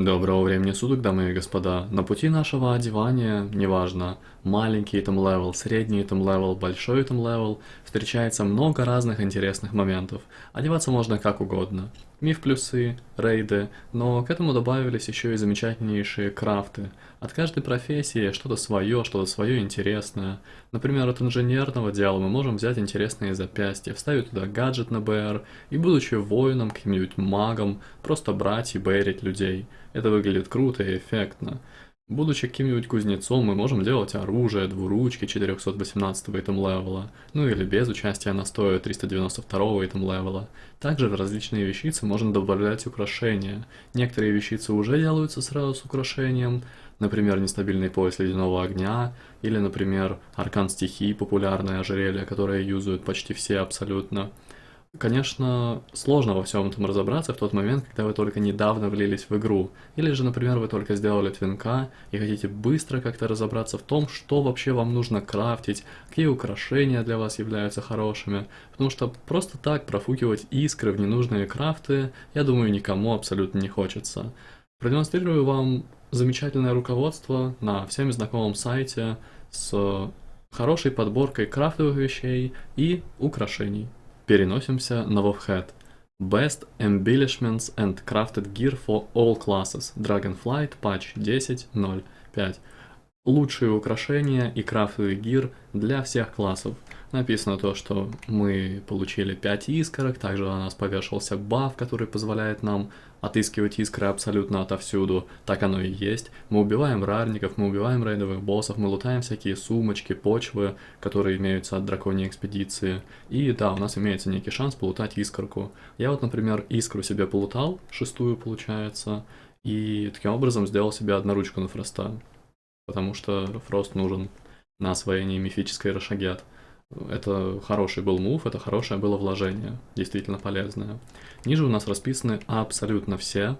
Доброго времени суток, дамы и господа. На пути нашего одевания, неважно, маленький item level, средний item level, большой item level, встречается много разных интересных моментов. Одеваться можно как угодно. Миф плюсы, рейды, но к этому добавились еще и замечательнейшие крафты. От каждой профессии что-то свое, что-то свое интересное. Например, от инженерного дела мы можем взять интересные запястья, вставить туда гаджет на БР и, будучи воином, каким-нибудь магом, просто брать и бэрить людей. Это выглядит круто и эффектно. Будучи каким-нибудь кузнецом, мы можем делать оружие, двуручки 418 этом левела, ну или без участия настоя 392 этом левела. Также в различные вещицы можно добавлять украшения. Некоторые вещицы уже делаются сразу с украшением, например, нестабильный пояс ледяного огня, или, например, аркан стихий, популярное ожерелье, которое юзают почти все абсолютно. Конечно, сложно во всем этом разобраться в тот момент, когда вы только недавно влились в игру. Или же, например, вы только сделали твинка и хотите быстро как-то разобраться в том, что вообще вам нужно крафтить, какие украшения для вас являются хорошими. Потому что просто так профукивать искры в ненужные крафты, я думаю, никому абсолютно не хочется. Продемонстрирую вам замечательное руководство на всеми знакомом сайте с хорошей подборкой крафтовых вещей и украшений. Переносимся на Wovhead. Best Embellishments and Crafted Gear for All Classes. Dragonflight Patch 10.0.5. Лучшие украшения и крафтовый гир для всех классов. Написано то, что мы получили 5 искорок, также у нас повешался баф, который позволяет нам отыскивать искры абсолютно отовсюду. Так оно и есть. Мы убиваем рарников, мы убиваем рейдовых боссов, мы лутаем всякие сумочки, почвы, которые имеются от драконьей экспедиции. И да, у нас имеется некий шанс полутать искорку. Я вот, например, искру себе полутал, шестую получается, и таким образом сделал себе одноручку на фроста. Потому что фрост нужен на освоение мифической Рошагет. Это хороший был мув, это хорошее было вложение, действительно полезное. Ниже у нас расписаны абсолютно все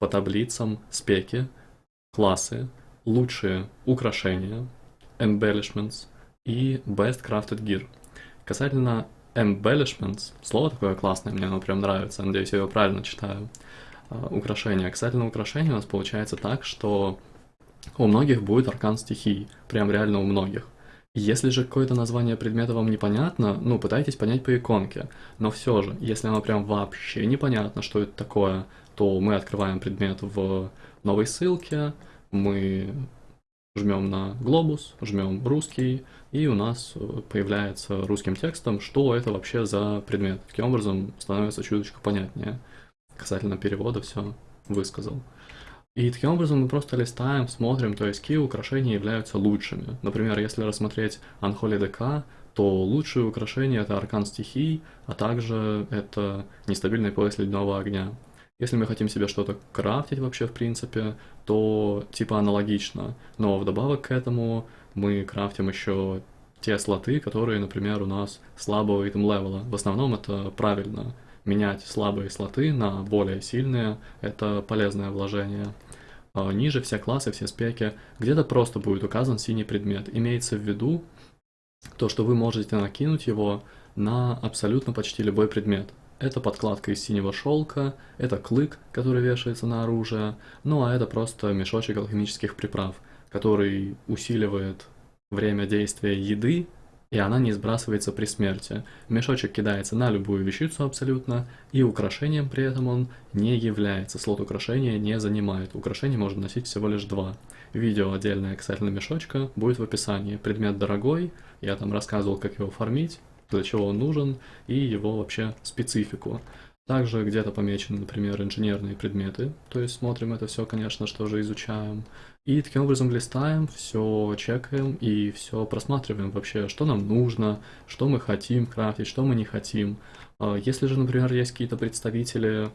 по таблицам спеки, классы, лучшие украшения, embellishments и best crafted gear. Касательно embellishments, слово такое классное, мне оно прям нравится, надеюсь, я его правильно читаю, а, украшения. Касательно украшений у нас получается так, что у многих будет аркан стихий, прям реально у многих. Если же какое-то название предмета вам непонятно, ну, пытайтесь понять по иконке. Но все же, если оно прям вообще непонятно, что это такое, то мы открываем предмет в новой ссылке, мы жмем на глобус, жмем русский, и у нас появляется русским текстом, что это вообще за предмет. Таким образом становится чуточку понятнее. Касательно перевода все высказал. И таким образом мы просто листаем, смотрим, то есть какие украшения являются лучшими. Например, если рассмотреть Unholy DK, то лучшие украшения это аркан стихий, а также это нестабильный пояс ледяного огня. Если мы хотим себе что-то крафтить вообще в принципе, то типа аналогично. Но вдобавок к этому мы крафтим еще те слоты, которые, например, у нас слабого итем левела. В основном это правильно. Менять слабые слоты на более сильные – это полезное вложение. А, ниже все классы, все спеки, где-то просто будет указан синий предмет. Имеется в виду то, что вы можете накинуть его на абсолютно почти любой предмет. Это подкладка из синего шелка, это клык, который вешается на оружие, ну а это просто мешочек алхимических приправ, который усиливает время действия еды и она не сбрасывается при смерти. Мешочек кидается на любую вещицу абсолютно, и украшением при этом он не является. Слот украшения не занимает. Украшение можно носить всего лишь два. Видео отдельное касательно мешочка будет в описании. Предмет дорогой, я там рассказывал, как его фармить, для чего он нужен, и его вообще специфику. Также где-то помечены, например, инженерные предметы, то есть смотрим это все, конечно, что же изучаем. И таким образом листаем, все чекаем и все просматриваем вообще, что нам нужно, что мы хотим крафтить, что мы не хотим. А если же, например, есть какие-то представители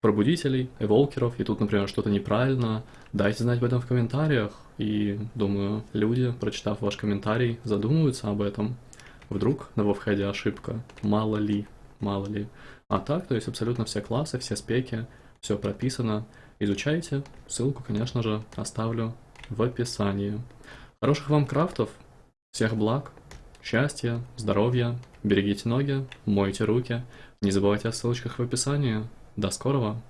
пробудителей, эволкеров, и тут, например, что-то неправильно, дайте знать об этом в комментариях, и думаю, люди, прочитав ваш комментарий, задумаются об этом. Вдруг на вовходе ошибка, мало ли мало ли. А так, то есть абсолютно все классы, все спеки, все прописано. Изучайте, ссылку, конечно же, оставлю в описании. Хороших вам крафтов, всех благ, счастья, здоровья, берегите ноги, мойте руки, не забывайте о ссылочках в описании. До скорого!